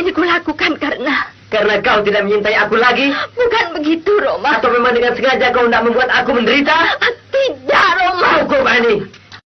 ini kulakukan karena... Karena kau tidak menyintai aku lagi? Bukan begitu, Roma. Atau memang dengan sengaja kau tidak membuat aku menderita? Tidak, Roma. Hukum, Ani.